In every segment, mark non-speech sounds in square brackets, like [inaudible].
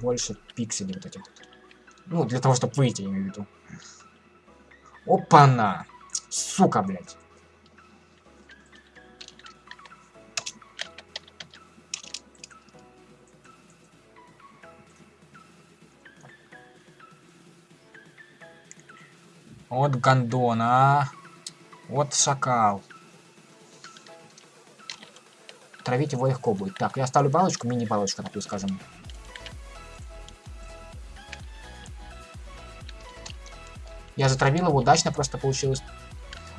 больше пикселей вот этих. Ну, для того, чтобы выйти, я имею в виду. Опа-на! Сука, блядь. Вот гандон, а. Вот шакал. Травить его легко будет. Так, я ставлю балочку, мини-балочку, такую скажем. Я затравил его, удачно просто получилось.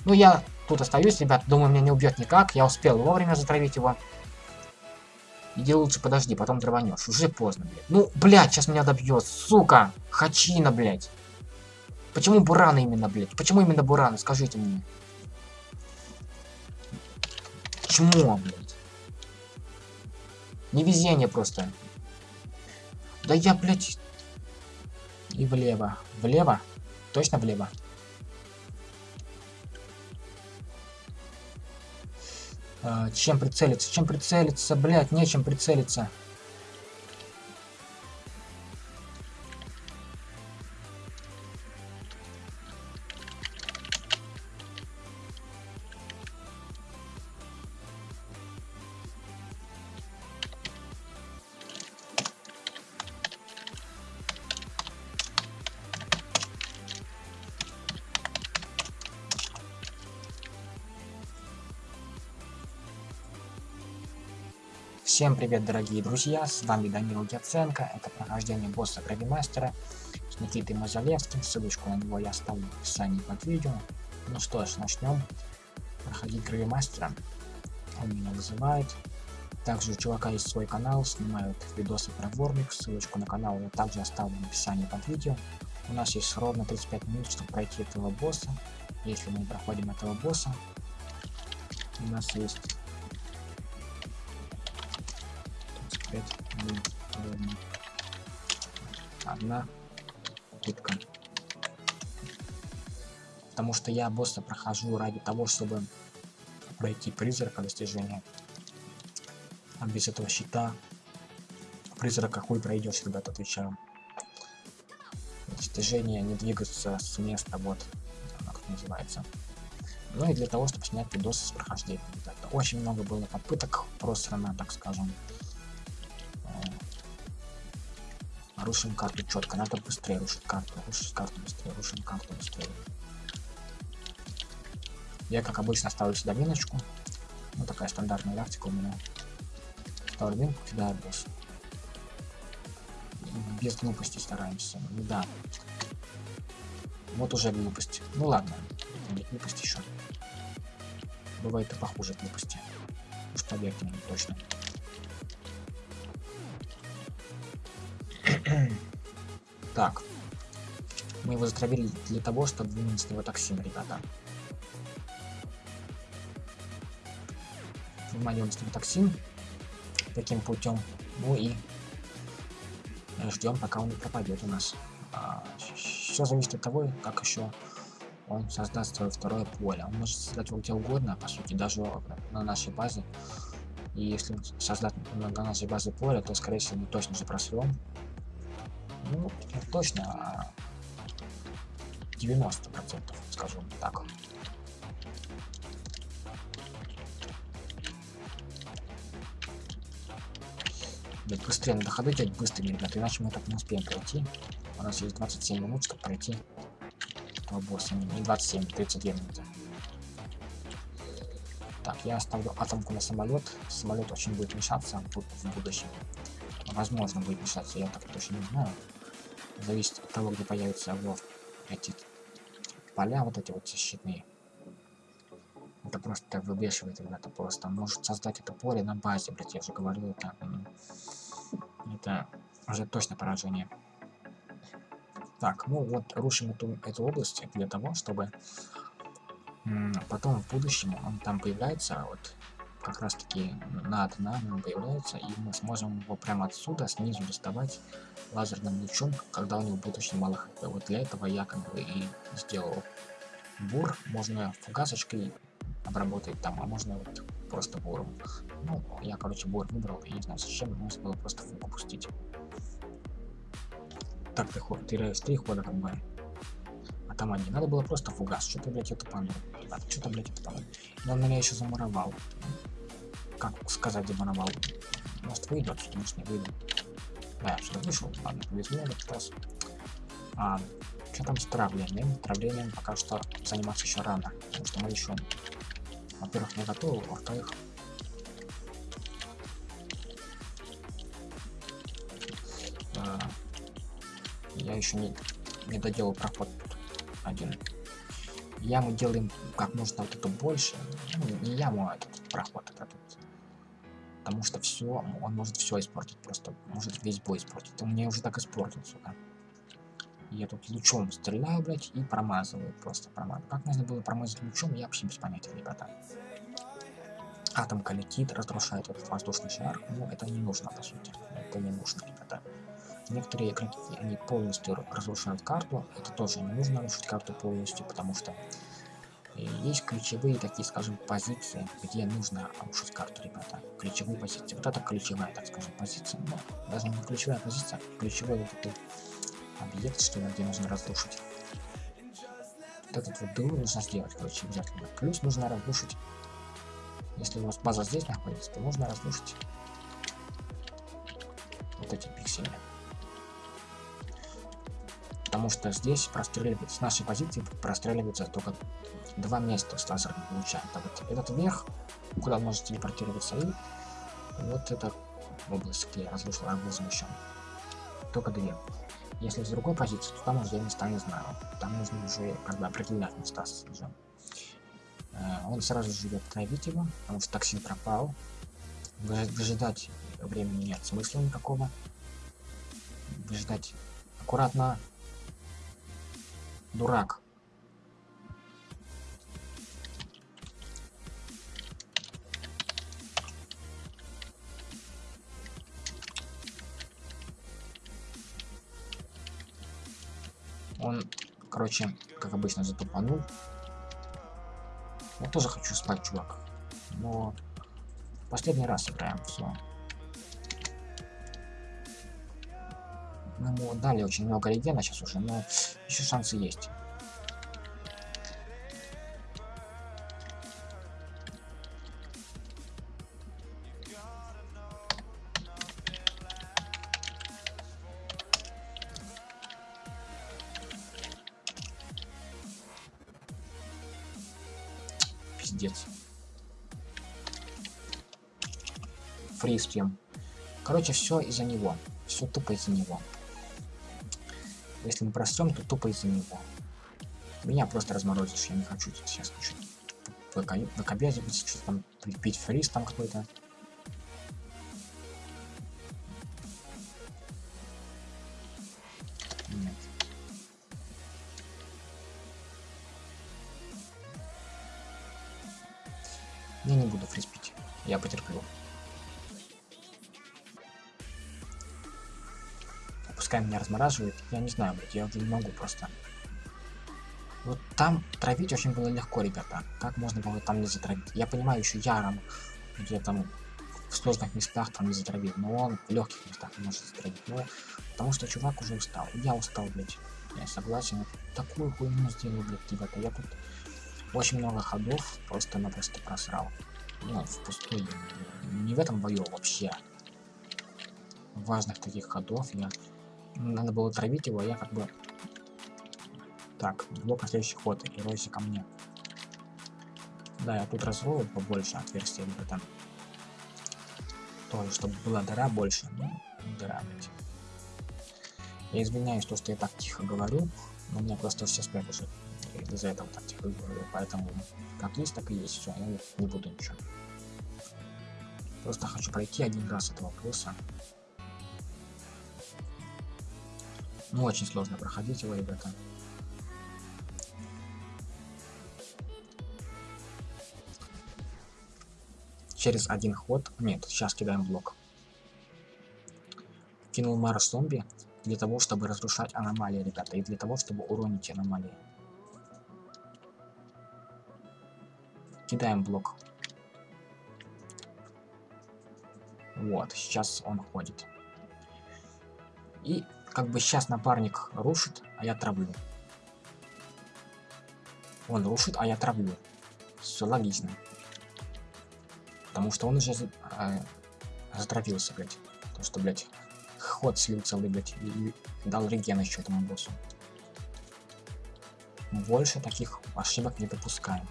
Ну, я тут остаюсь, ребят. Думаю, меня не убьет никак. Я успел вовремя затравить его. Иди лучше подожди, потом дрованешь. Уже поздно, блядь. Ну, блядь, сейчас меня добьет. Сука! Хачина, блядь. Почему бураны именно, блядь? Почему именно бураны? Скажите мне. Почему, блядь? Невезение просто. Да я, блядь... И влево. Влево? Точно влево? А, чем прицелиться? Чем прицелиться? Блядь, нечем прицелиться. Всем привет, дорогие друзья, с вами Данил Яценко, это прохождение босса Гравимастера с Никитой Мазалевским, ссылочку на него я оставлю в описании под видео. Ну что ж, начнем проходить Гравимастера, он меня вызывает. Также у чувака есть свой канал, снимают видосы про Вормик, ссылочку на канал я также оставлю в описании под видео. У нас есть ровно 35 минут, чтобы пройти этого босса. Если мы проходим этого босса, у нас есть 5 ровно одна пытка. Потому что я босса прохожу ради того, чтобы пройти призрака достижения. А без этого щита призрака хуй пройдешь, ребята, отвечаю. Достижение не двигаться с места, вот, как это называется. Ну и для того, чтобы снять видосы с прохождения. Ребята. Очень много было попыток просрано, так скажем. Рушим карту четко, надо быстрее рушить карту, рушить карту быстрее, рушим карту быстрее. Я, как обычно, ставлю сюда миночку. Ну, такая стандартная тактика у меня. Ставлю минку, кидаю босс. Без глупости стараемся. Да. Вот уже глупость. Ну ладно, не глупость еще. Бывает и похуже глупости. Уж поверьте мне, точно. [clears throat] Так. Мы его затравили для того, чтобы вынести с него токсин, ребята. Выманиваем с него токсин. Таким путем. Ну и ждем, пока он не пропадет у нас. А, все зависит от того, как еще он создаст свое второе поле. Он может создать его где угодно, по сути, даже на нашей базе. И если создать на нашей базе поле, то, скорее всего, мы точно же просрем ну, точно 90 процентов, скажем так. Блять, быстрее надо ходы делать быстрее, ребята, иначе мы так не успеем пройти. У нас есть 27 минут, чтобы пройти этого босса. Не 27, 32 минуты. Так, я оставлю атомку на самолет. Самолет очень будет мешаться в будущем. Возможно, будет мешаться, я так точно не знаю зависит от того, где появятся вот эти поля, вот эти вот защитные. Это просто выбешивает, ребята, просто. Может создать это поле на базе, блядь, я уже говорил, это, это уже точно поражение. Так, ну вот, рушим эту, эту область для того, чтобы потом в будущем он там появляется, вот, как раз таки над нами появляется, и мы сможем его прямо отсюда, снизу доставать лазерным лучом, когда у него будет очень мало хп. Вот для этого я как бы и сделал бур. Можно фугасочкой обработать там, а можно вот просто буром. Ну, я, короче, бур выбрал, я не знаю зачем, нужно было просто фугу пустить. так ты ход, теряешь три хода как бы. А там они. Надо было просто фугас. Что ты, блядь, это панул? Ребята, что-то, блядь, это панул. Но он меня еще замуровал. Как сказать замуровал? Может выйду отсюда, может не выйду. Да, отсюда вышел. Ладно, повезло этот раз. А, что там с травлением? Травлением пока что заниматься еще рано. Потому что мы еще, во-первых, не готовы, во-вторых, э, я еще не, не доделал проход один. Яму делаем как можно вот это больше. Ну, не яму, а этот проход этот. Потому что все, он может все испортить, просто может весь бой испортить. Он мне уже так испортил, сука. Я тут лучом стреляю, блядь, и промазываю, просто промазываю. Как можно было промазать лучом, я вообще без понятия, ребята. Атомка летит, разрушает этот воздушный шар, но это не нужно, по сути. Это не нужно, ребята. Некоторые игроки, они полностью разрушают карту, это тоже не нужно разрушить карту полностью, потому что есть ключевые такие, скажем, позиции, где нужно рушить карту, ребята. Ключевые позиции. Вот это ключевая, так скажем, позиция. Но даже не ключевая позиция, а ключевой вот такой объект, что где нужно разрушить. Вот этот вот дыру нужно сделать, короче, обязательно. Плюс нужно разрушить, если у вас база здесь находится, то нужно разрушить вот эти пиксели потому что здесь простреливается, с нашей позиции простреливается только два места с лазерным лучами. Это вот этот верх, куда он может телепортироваться, и вот эта область, где разрушил арбузом еще. Только две. Если с другой позиции, то там уже места не знаю. Там нужно уже как бы определять места уже. Э, он сразу же идет травить его, потому что токсин пропал. Выжидать времени нет смысла никакого. Выжидать аккуратно дурак. Он короче как обычно затупанул. Я тоже хочу спать чувак. Но последний раз играем все Мы ему дали очень много регена сейчас уже, но еще шансы есть. Пиздец. Фриз Короче, все из-за него. Все тупо из-за него. Если мы просрем, то тупо из-за него. Меня просто разморозишь, я не хочу сейчас ничего. Накобязить, что там, пить фриз там какой-то. Размораживает. Я не знаю, блядь, я уже не могу просто. Вот там травить очень было легко, ребята. Как можно было там не затравить? Я понимаю, еще Яром, где там в сложных местах там не затравить, но он в легких местах может затравить. Но потому что чувак уже устал. Я устал, блядь. Я согласен. Такую хуйню сделал, блядь, ребята. Я тут очень много ходов просто-напросто просрал. Ну, впустую. Не в этом бою вообще. Важных таких ходов я надо было травить его, а я как бы... Так, блок на следующий ход, и ройся ко мне. Да, я тут разрою побольше отверстия либо там. Тоже, чтобы была дыра больше. Ну, дыра, блядь. Я извиняюсь, то, что я так тихо говорю, но у меня просто все спят уже. Из-за этого так тихо говорю. Поэтому как есть, так и есть. Все, я не буду ничего. Просто хочу пройти один раз этого плюса. Ну, очень сложно проходить его, ребята. Через один ход... Нет, сейчас кидаем блок. Кинул Марс зомби для того, чтобы разрушать аномалии, ребята. И для того, чтобы уронить аномалии. Кидаем блок. Вот, сейчас он ходит. И как бы сейчас напарник рушит, а я травлю. Он рушит, а я травлю. Все логично. Потому что он уже э, затравился, блядь. То, что, блядь, ход слил целый, блядь, и дал реген еще этому боссу. Больше таких ошибок не допускаем.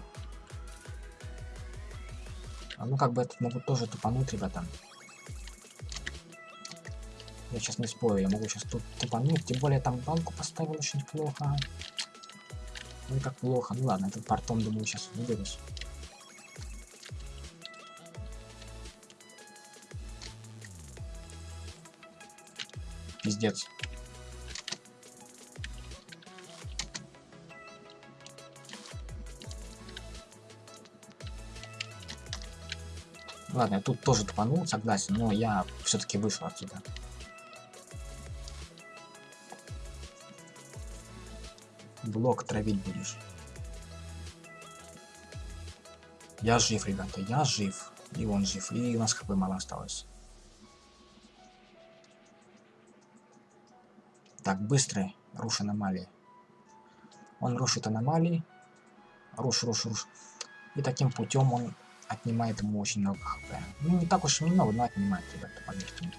А ну как бы это могут тоже тупануть, ребята. Я сейчас не спорю, я могу сейчас тут тупануть. Тем более там банку поставил очень плохо. Ну как плохо. Ну ладно, этот портом, думаю, сейчас выберусь. Пиздец. Ладно, я тут тоже тупанул, согласен, но я все-таки вышел отсюда. Блок травить будешь. Я жив, ребята, я жив. И он жив, и у нас хп мало осталось. Так, быстрый, руш аномалии. Он рушит аномалии. Руш, руш, руш. И таким путем он отнимает ему очень много хп. Ну, не так уж и много, но отнимает, ребята, поверьте мне.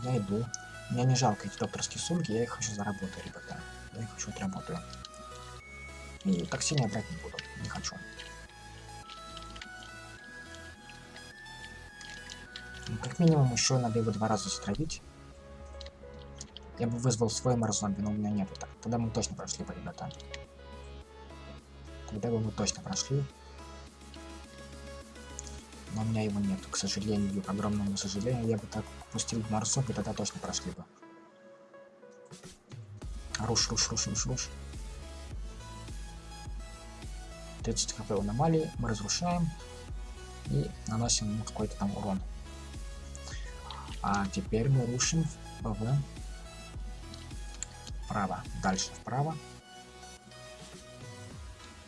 Я иду. Мне не жалко эти докторские сумки, я их хочу заработать, ребята. Я их хочу отработаю. И так сильно брать не буду, не хочу. Ну, как минимум еще надо его два раза стравить. Я бы вызвал свой морзомби, но у меня нету. Так, тогда мы точно прошли бы, ребята. Тогда бы мы точно прошли но у меня его нет, к сожалению, к огромному сожалению. Я бы так пустил Марсов, и тогда точно прошли бы. Руш, руш, руш, руш, руш. 30 хп у аномалии, мы разрушаем и наносим ему какой-то там урон. А теперь мы рушим вправо, дальше вправо.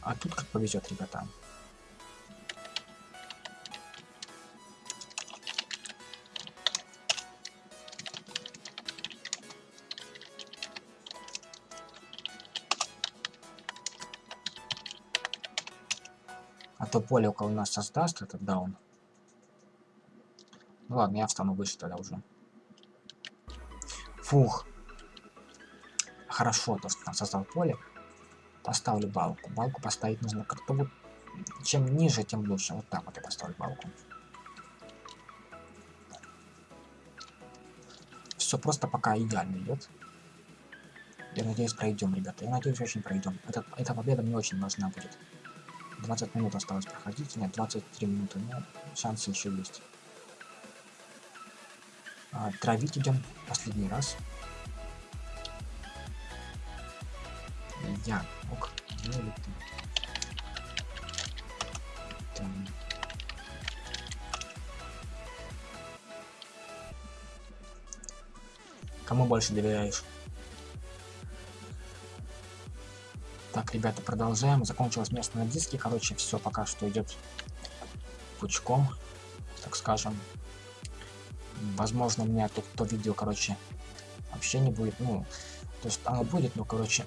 А тут как повезет, ребята. Поле около нас создаст этот даун. Ну ладно, я встану выше тогда уже. Фух. Хорошо, то, что там создал поле. Поставлю балку. Балку поставить нужно как-то вот... Чем ниже, тем лучше. Вот так вот я поставлю балку. Все просто пока идеально идет. Я надеюсь, пройдем, ребята. Я надеюсь, очень пройдем. Этот, эта победа мне очень важна будет. 20 минут осталось проходить. Нет, 23 минуты. Но шансы еще есть. А, травить идем последний раз. Я. Ок. Ну или ты. Там. Кому больше доверяешь? Ребята, продолжаем. Закончилось место на диске. Короче, все пока что идет пучком, так скажем. Возможно, у меня тут то видео, короче, вообще не будет. Ну, то есть оно будет, но, короче,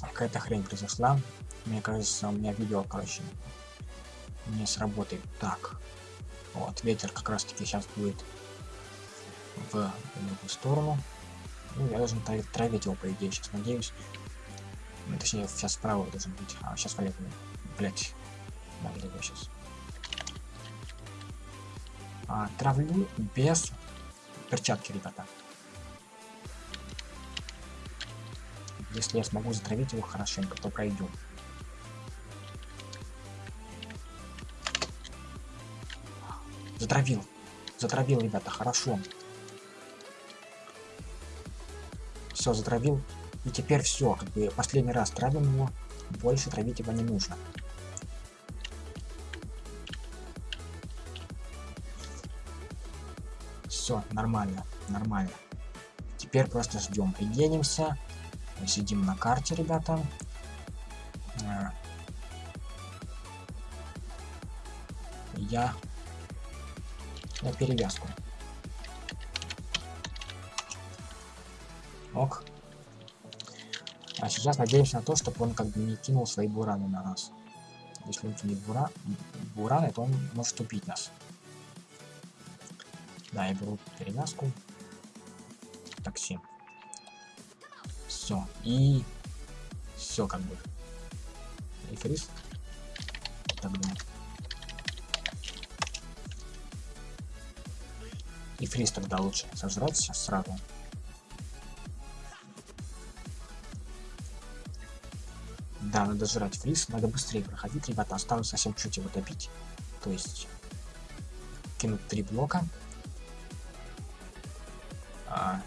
какая-то хрень произошла. Мне кажется, у меня видео, короче, не сработает. Так, вот, ветер как раз таки сейчас будет в другую сторону. Ну, я должен травить его, по идее, сейчас надеюсь. Ну, точнее, сейчас справа должен быть, а сейчас влево. Блять. Да, влево сейчас. А, травлю без перчатки, ребята. Если я смогу затравить его хорошенько, то пройдем. Затравил. Затравил, ребята, хорошо. Все, затравил. И теперь все, как бы последний раз травим его, больше травить его не нужно. Все, нормально, нормально. Теперь просто ждем, пригенимся. Мы сидим на карте, ребята. Э, я на перевязку. Ок. А сейчас надеемся на то, чтобы он как бы не кинул свои бураны на нас. Если он кинет бура... бураны, то он может убить нас. Да, я беру перевязку. Такси. Все. И... Все как бы. И фриз. Так думаю. И фриз тогда лучше сожрать сейчас сразу. Да, надо жрать фриз, надо быстрее проходить, ребята, осталось совсем чуть его добить. То есть, кинуть три блока. А,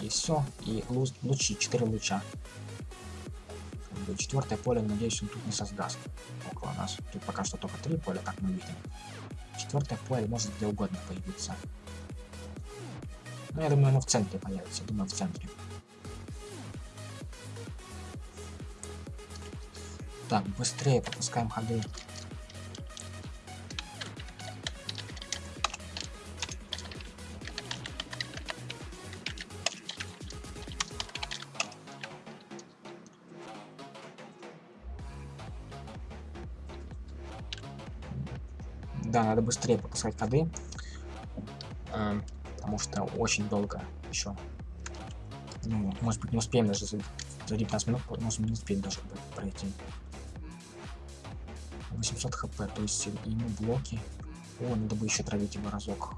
и все. И луч, лучи, четыре луча. Четвертое поле, надеюсь, он тут не создаст около нас. Тут пока что только три поля, как мы видим. Четвертое поле может где угодно появиться. Ну, я думаю, оно в центре появится. Я думаю, в центре. Так, быстрее пропускаем ходы. Да, надо быстрее пропускать ходы. Э, потому что очень долго еще. Ну, может быть, не успеем даже за, за 19 минут, можем не успеть даже пройти. 800 хп, то есть ему блоки. О, надо бы еще травить его разок.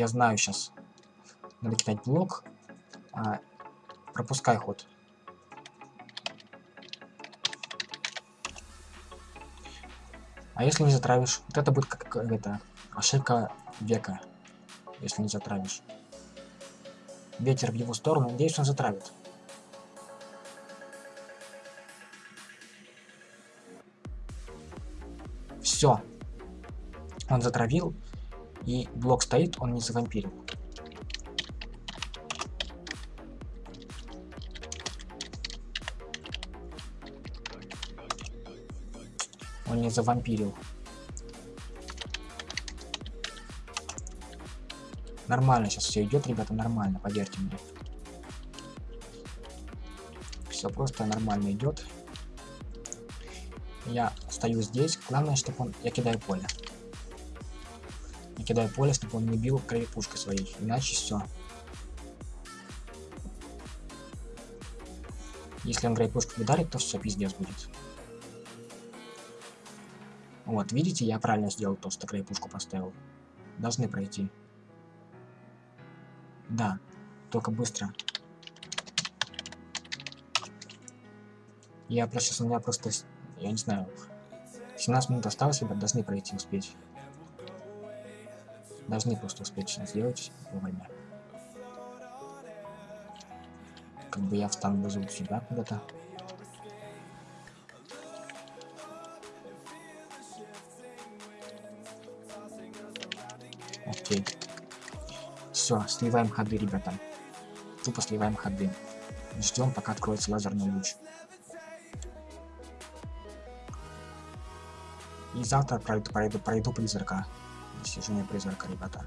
Я знаю сейчас. Надо кидать блок. А, пропускай ход. А если не затравишь? Вот это будет как это ошибка века. Если не затравишь. Ветер в его сторону. Надеюсь, он затравит. Все. Он затравил и блок стоит, он не завампирил. Он не завампирил. Нормально сейчас все идет, ребята, нормально, поверьте мне. Все просто нормально идет. Я стою здесь. Главное, чтобы он... Я кидаю поле кидаю поле, чтобы он не бил крепушкой своей, иначе все. Если он крепушку ударит, то все, пиздец будет. Вот, видите, я правильно сделал то, что крепушку поставил. Должны пройти. Да, только быстро. Я просто сейчас у меня просто, я не знаю, 17 минут осталось, ребят, должны пройти, успеть. Должны просто успешно сделать вовремя. Как бы я встану вызову сюда куда-то. Окей. Все, сливаем ходы, ребята. Тупо сливаем ходы. Ждем, пока откроется лазерный луч. И завтра пройду, пройду, пройду призрака достижение призрака, ребята.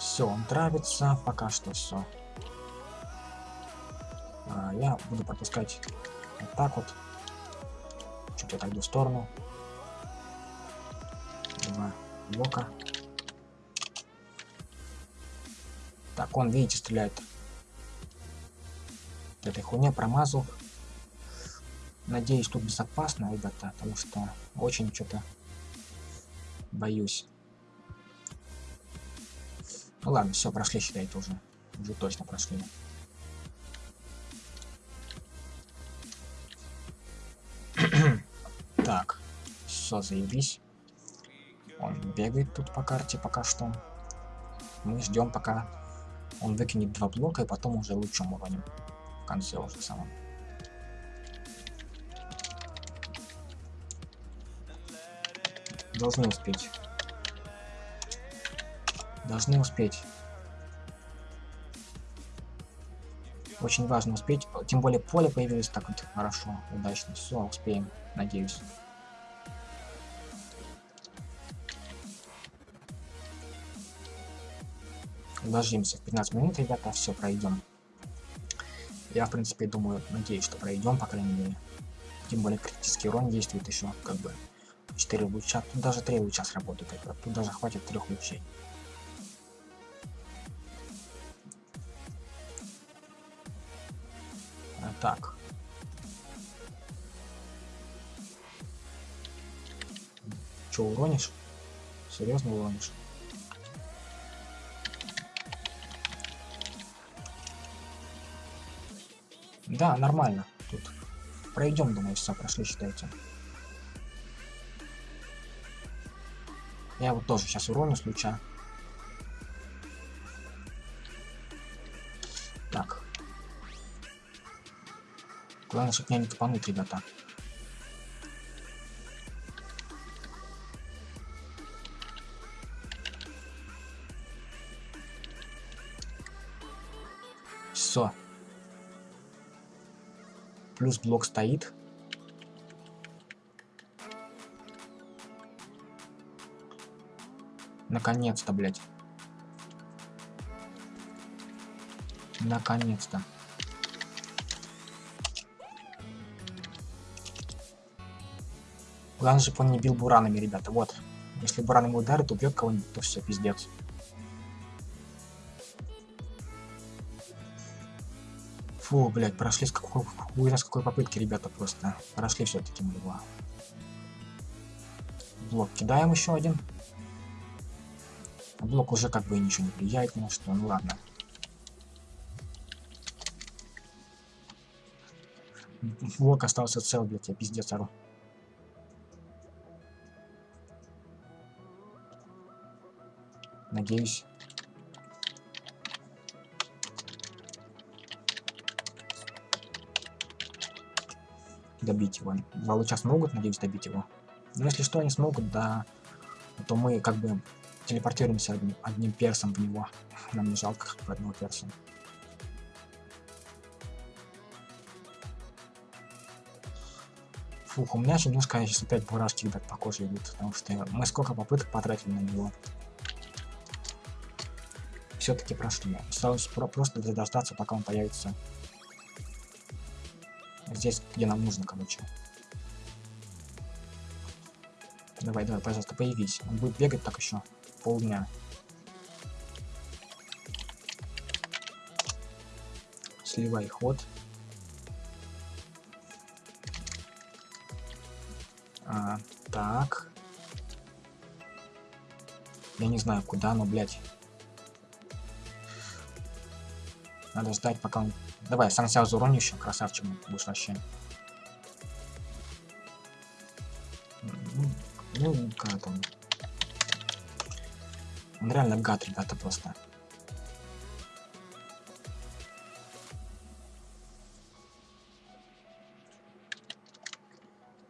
Все, он травится, пока что все. А, я буду пропускать вот так вот. Чуть отойду в сторону. Два блока. Так, он, видите, стреляет этой хуйне промазал. Надеюсь, тут безопасно, ребята, потому что очень что-то боюсь. Ну ладно, все, прошли, считайте уже. Уже точно прошли. [clears throat] так. Все, заебись. Он бегает тут по карте пока что. Мы ждем пока он выкинет два блока и потом уже лучом уроним. Конце уже самом. Должны успеть. Должны успеть. Очень важно успеть. Тем более поле появилось так вот хорошо, удачно. Все, успеем, надеюсь. Уложимся в 15 минут, ребята, все, пройдем. Я, в принципе, думаю, надеюсь, что пройдем, по крайней мере. Тем более критический урон действует еще, как бы, 4 луча. Тут даже 3 луча сработают, тут даже хватит 3 лучей. Так. Че, уронишь? Серьезно уронишь? Да, нормально. Тут пройдем, думаю, все прошли, считайте. Я вот тоже сейчас уроню с луча. Так. Главное, чтобы меня не тупануть, ребята. Плюс блок стоит. Наконец-то, блядь. Наконец-то. Главное, чтобы он не бил буранами, ребята. Вот. Если буран ему ударит, убьет кого-нибудь, то все, пиздец. Фу, блядь, прошли с какой, хуй какой попытки, ребята, просто. Прошли все-таки мы его. Блок кидаем еще один. Блок уже как бы ничего не влияет ни что, ну ладно. Блок остался цел, блядь, я пиздец ору. Надеюсь. Добить его. Два луча смогут, надеюсь, добить его. Но если что, они смогут, да, то мы как бы телепортируемся одним, одним персом в него. [laughs] Нам не жалко одного перса. Фух, у меня немножко сейчас опять бурашки, ребят, по коже идут, потому что мы сколько попыток потратили на него все-таки прошли. Осталось про просто дождаться, пока он появится здесь, где нам нужно, короче. Давай, давай, пожалуйста, появись. Он будет бегать так еще полдня. Сливай ход. А, так. Я не знаю, куда, но, блядь. Надо ждать, пока он... Давай, сам себя зауроню еще, красавчик будешь вообще. Ну, как там... Он реально гад, ребята, просто.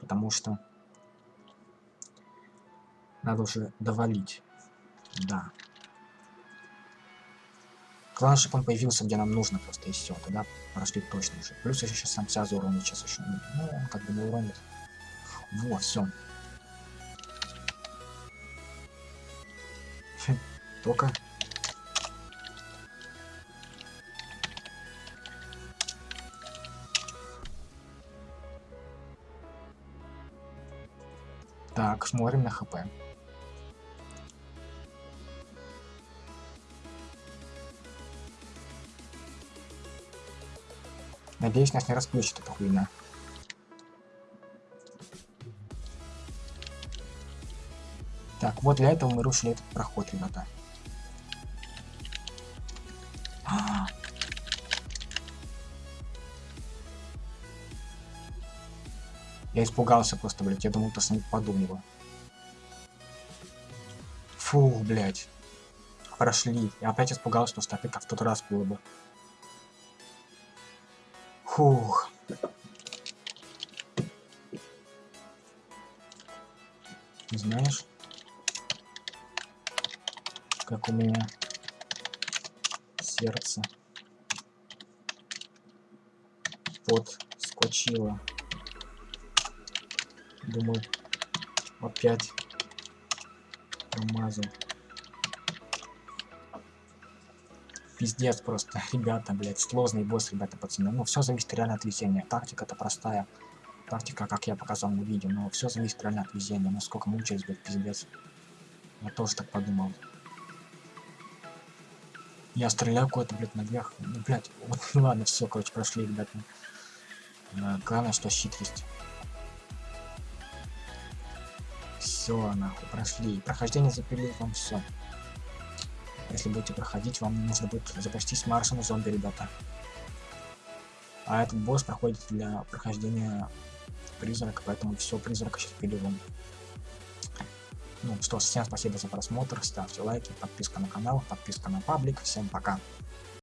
Потому что... Надо уже довалить. Да. Он появился, где нам нужно просто, и все. Тогда прошли точно уже. Плюс еще сейчас сам Сяза уронит сейчас еще. Ну, он как бы не уронит. Во, все. Только. Так, смотрим на хп. Надеюсь, нас не расплющит эта хуйня. Так, вот для этого мы рушили этот проход, ребята. Я испугался просто, блядь. Я думал, то не попаду в. Фух, блядь. Прошли. Я опять испугался, что опять как в тот раз было бы. Фух. Знаешь, как у меня сердце подскочило. Думаю, опять промазал. Пиздец просто, [laughs] ребята, блядь, сложный босс, ребята, пацаны. Ну, все зависит реально от везения. Тактика-то простая. Тактика, как я показал на видео, но все зависит реально от везения. Насколько мучаюсь, блядь, пиздец. Я тоже так подумал. Я стреляю куда-то, блядь, наверх. Ну, блядь, [laughs] вот, ладно, все, короче, прошли, ребята. Главное, что хитрость. Все, нахуй, прошли. Прохождение запилил вам все. Если будете проходить, вам нужно будет запастись Марсом зомби, ребята. А этот босс проходит для прохождения призрака, поэтому все призрака сейчас пилим. Ну что, всем спасибо за просмотр, ставьте лайки, подписка на канал, подписка на паблик. Всем пока.